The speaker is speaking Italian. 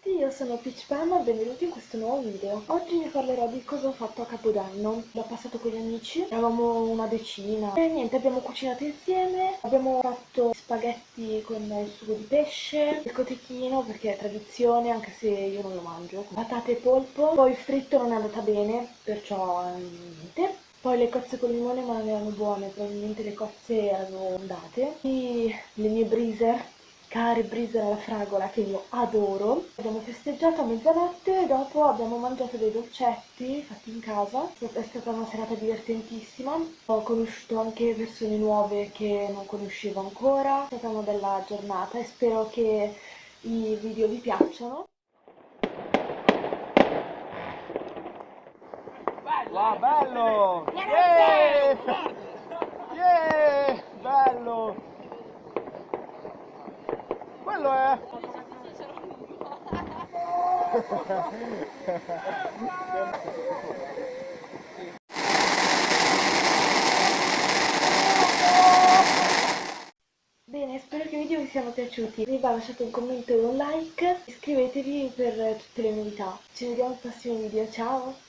Tutti, io sono Peach Pam e benvenuti in questo nuovo video. Oggi vi parlerò di cosa ho fatto a Capodanno. L'ho passato con gli amici, eravamo una decina. E niente, abbiamo cucinato insieme, abbiamo fatto spaghetti con il sugo di pesce, il cotechino perché è tradizione anche se io non lo mangio, patate e polpo. Poi il fritto non è andata bene, perciò eh, niente. Poi le cozze con limone ma non erano buone, probabilmente le cozze erano andate. E le mie breezer care brise alla fragola che io adoro. Abbiamo festeggiato a mezzanotte e dopo abbiamo mangiato dei dolcetti fatti in casa. È stata una serata divertentissima. Ho conosciuto anche persone nuove che non conoscevo ancora. È stata una bella giornata e spero che i video vi piacciono. Wow, bello! Quello è! Bene, spero che i video vi siano piaciuti. Vi va lasciate un commento e un like. Iscrivetevi per tutte le novità. Ci vediamo al prossimo video, ciao!